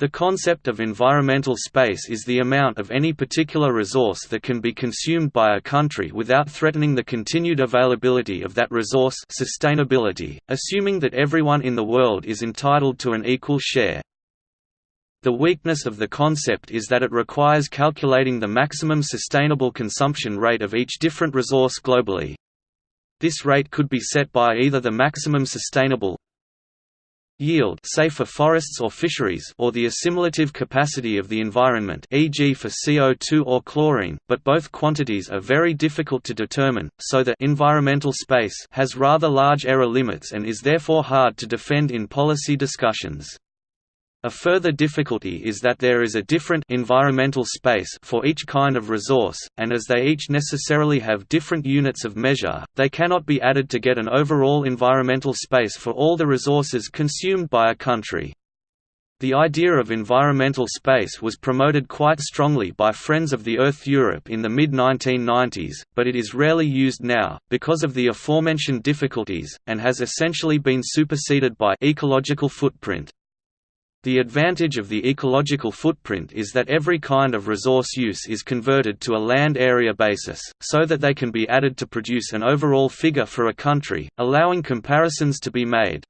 The concept of environmental space is the amount of any particular resource that can be consumed by a country without threatening the continued availability of that resource sustainability, assuming that everyone in the world is entitled to an equal share. The weakness of the concept is that it requires calculating the maximum sustainable consumption rate of each different resource globally. This rate could be set by either the maximum sustainable yield say for forests or fisheries or the assimilative capacity of the environment e.g. for CO2 or chlorine, but both quantities are very difficult to determine, so the environmental space has rather large error limits and is therefore hard to defend in policy discussions. A further difficulty is that there is a different environmental space for each kind of resource, and as they each necessarily have different units of measure, they cannot be added to get an overall environmental space for all the resources consumed by a country. The idea of environmental space was promoted quite strongly by Friends of the Earth Europe in the mid-1990s, but it is rarely used now, because of the aforementioned difficulties, and has essentially been superseded by ecological footprint. The advantage of the ecological footprint is that every kind of resource use is converted to a land area basis, so that they can be added to produce an overall figure for a country, allowing comparisons to be made.